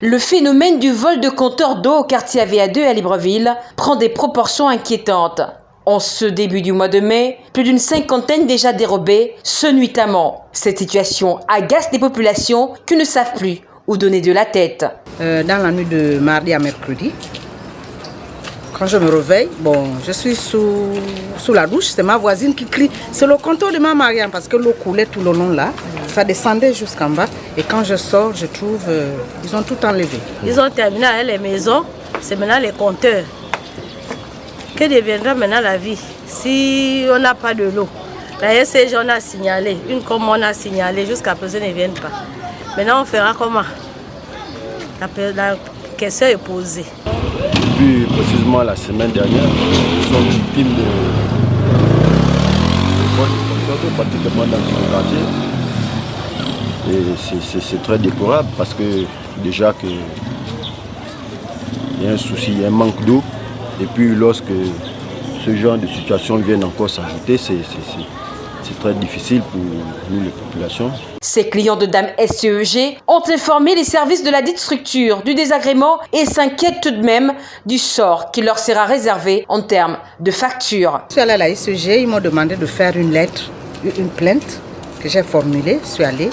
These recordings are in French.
Le phénomène du vol de compteurs d'eau au quartier AVA2 à Libreville prend des proportions inquiétantes. En ce début du mois de mai, plus d'une cinquantaine déjà dérobés, ce nuitamment. Cette situation agace des populations qui ne savent plus où donner de la tête. Euh, dans la nuit de mardi à mercredi, quand je me réveille, bon, je suis sous, sous la douche, c'est ma voisine qui crie. C'est le compteur de ma Marianne parce que l'eau coulait tout le long là. Ça descendait jusqu'en bas. Et quand je sors, je trouve, euh, ils ont tout enlevé. Ils ont terminé les maisons, c'est maintenant les compteurs. Que deviendra maintenant la vie si on n'a pas de l'eau? La SCG, on a signalé, une comme on a signalé, jusqu'à présent, ne viennent pas. Maintenant, on fera comment? La question est posée. Depuis précisément la semaine dernière, nous sommes victimes de, de pratiquement dans le quartier. Et c'est très déplorable parce que déjà que il y a un souci, il y a un manque d'eau. Et puis lorsque ce genre de situation viennent encore s'ajouter, c'est très difficile pour nous les populations. Ces clients de Dame SCEG ont informé les services de la dite structure du désagrément et s'inquiètent tout de même du sort qui leur sera réservé en termes de facture. Je suis allée à la SCEG, ils m'ont demandé de faire une lettre, une plainte que j'ai formulée, je suis allée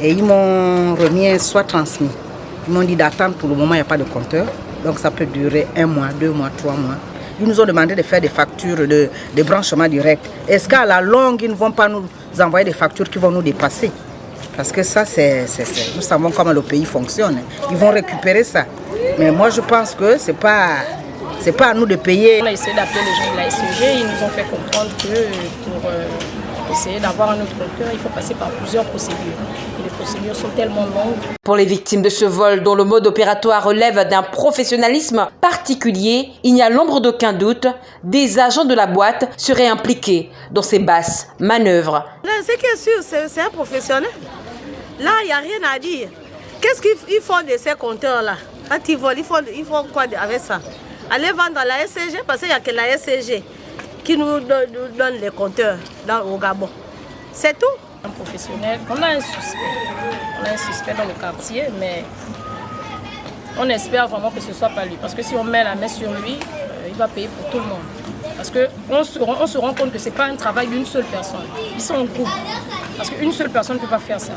et ils m'ont remis soit transmis. Ils m'ont dit d'attendre pour le moment, il n'y a pas de compteur. Donc ça peut durer un mois, deux mois, trois mois. Ils nous ont demandé de faire des factures de, branchement direct. Est-ce qu'à la longue, ils ne vont pas nous envoyer des factures qui vont nous dépasser? Parce que ça, c'est, nous savons comment le pays fonctionne. Ils vont récupérer ça. Mais moi, je pense que ce n'est pas, pas à nous de payer. On a essayé d'appeler les gens de la SEG. Ils nous ont fait comprendre que pour euh, essayer d'avoir un autre compteur, il faut passer par plusieurs procédures. Procédures sont tellement longues. Pour les victimes de ce vol, dont le mode opératoire relève d'un professionnalisme particulier, il n'y a l'ombre d'aucun doute, des agents de la boîte seraient impliqués dans ces basses manœuvres. Ce qui est sûr, c'est un professionnel. Là, il n'y a rien à dire. Qu'est-ce qu'ils font de ces compteurs-là? Quand ils volent, ils font, ils font quoi avec ça? Aller vendre à la SCG, parce qu'il n'y a que la SCG qui nous donne, les compteurs dans, au Gabon. C'est tout. Professionnel, on a un suspect. On a un suspect dans le quartier, mais on espère vraiment que ce ne soit pas lui. Parce que si on met la main sur lui, euh, il va payer pour tout le monde. Parce qu'on se, on se rend compte que ce n'est pas un travail d'une seule personne. Ils sont en groupe. Parce qu'une seule personne ne peut pas faire ça.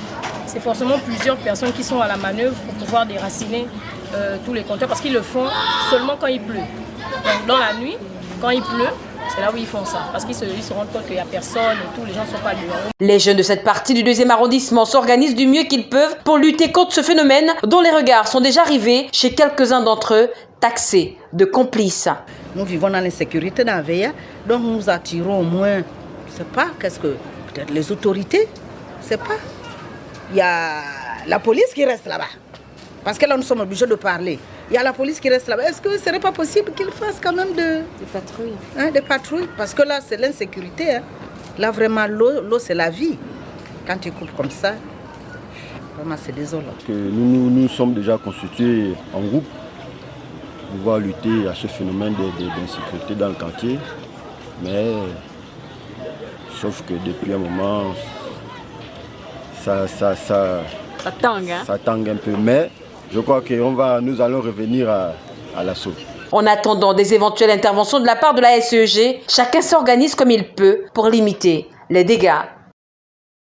C'est forcément plusieurs personnes qui sont à la manœuvre pour pouvoir déraciner euh, tous les compteurs. Parce qu'ils le font seulement quand il pleut. Dans la nuit, quand il pleut, c'est là où ils font ça. Parce qu'ils se, se, rendent compte qu'il n'y a personne et tous les gens ne sont pas dehors. Les jeunes de cette partie du deuxième arrondissement s'organisent du mieux qu'ils peuvent pour lutter contre ce phénomène dont les regards sont déjà arrivés chez quelques-uns d'entre eux taxés de complices. Nous vivons dans l'insécurité dans VIA, donc nous attirons au moins, je ne sais pas, qu'est-ce que, peut-être les autorités, je ne sais pas. Il y a la police qui reste là-bas. Parce que là, nous sommes obligés de parler. Il y a la police qui reste là-bas. Est-ce que ce serait pas possible qu'ils fassent quand même de... des patrouilles hein, Des patrouilles? Parce que là, c'est l'insécurité. Hein. Là, vraiment, l'eau, c'est la vie. Quand tu coupes comme ça, vraiment, c'est désolant. Que nous, nous, sommes déjà constitués en groupe pour pouvoir lutter à ce phénomène d'insécurité dans le quartier. Mais, sauf que depuis un moment, ça, ça, ça, ça tangue, hein? ça tangue un peu. Mais je crois que va, nous allons revenir à, à l'assaut. En attendant des éventuelles interventions de la part de la SEG, chacun s'organise comme il peut pour limiter les dégâts